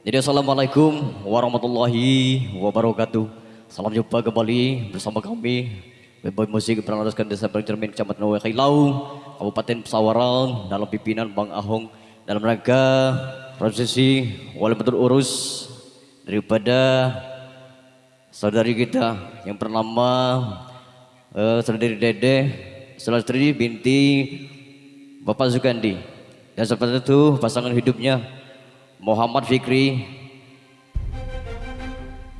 Jadi Assalamualaikum warahmatullahi wabarakatuh. Salam jumpa kembali bersama kami. Beboy Musik berlandaskan Desa Bercermin Kecamatan Wai Khailau Kabupaten Pesawaran dalam pimpinan Bang Ahong Dalam rangka prosesi Wali Betul Urus Daripada saudari kita yang bernama uh, Saudari Dede Saudari binti Bapak Zukandi Dan seperti itu pasangan hidupnya Muhammad Fikri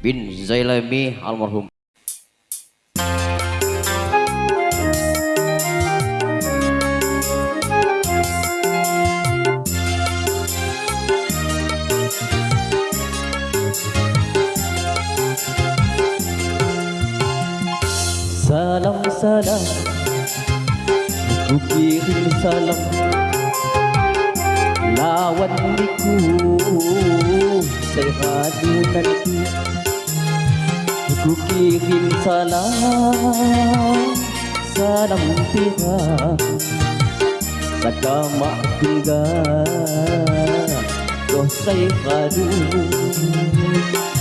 bin Zailami almarhum. Salam salam. Ku kirim salam lawan niku sehadu nanti ku kirim salam. Salam tiga. Sakama tiga doh sehadu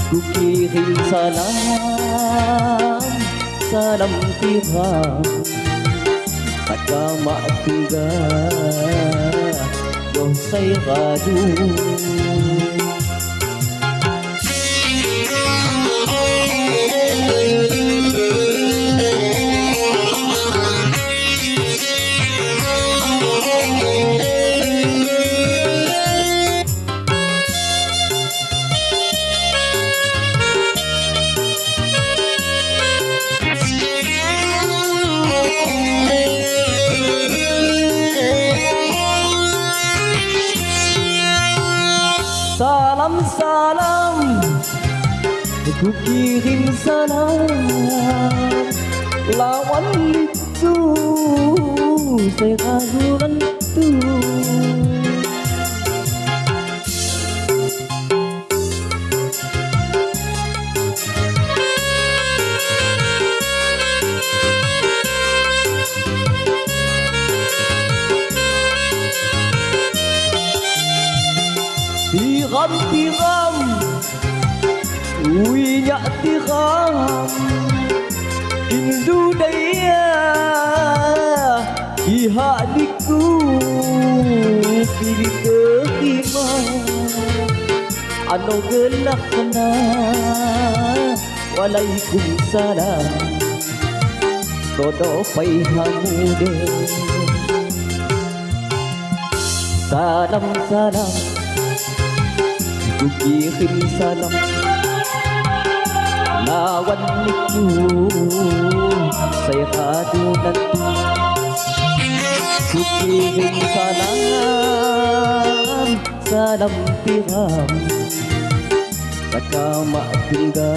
ku kirim salam. Salam tiga. Sakama tiga صيغة gadu Ku kirim salam. Lawan itu saya ragu mantiram ui nhã ti kham hindu daya hatiku cùng xa Ano gelak na phải salam Todo Xa hamude xa salam cuộc chia khinh xa lắm là quanh nít du say khá tiêu đất cuộc chia khinh xa lắm xa đầm tiêu hàm xa cao mạ khinh ga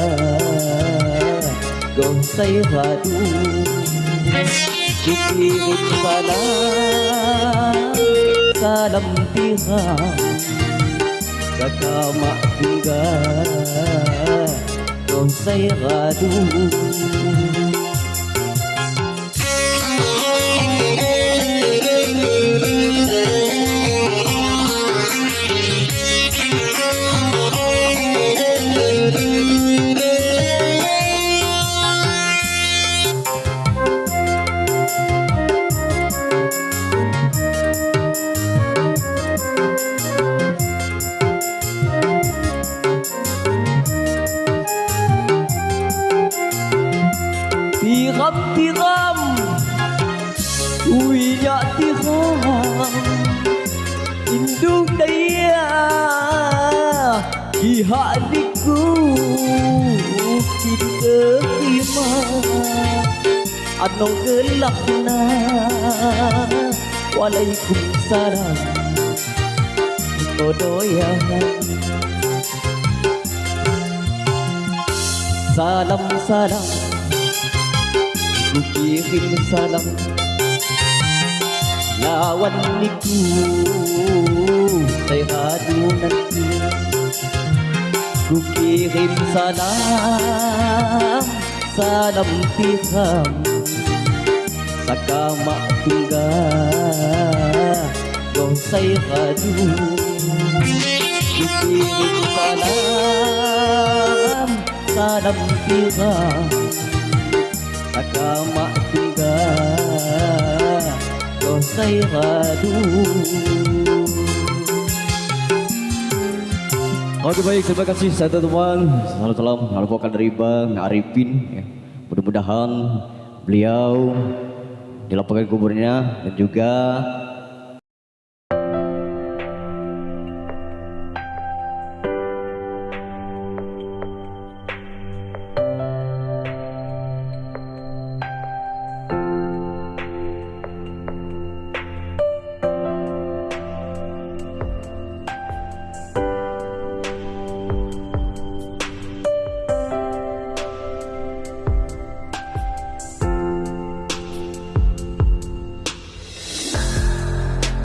còn say khá đu chúc chia khinh xa lắm xa đầm tiêu hàm كما قال قوسي غدو khắp tiếng âm ui nhạc tiếng hò induk daya khi mà anh kima anong gelap na walaikum salam kodoya salam salam Kukirim salam. Lawan niku Saya hadu nanti. Ku kirim salam Salam tiham Sakama tungga Kau say hadu Ku Kirim salam Salam tiram Saya radu Oke baik, terima kasih saya teman. Salam salam, harapan dari Bang Arifin. Ya. Mudah-mudahan beliau dilaporkan kuburnya dan juga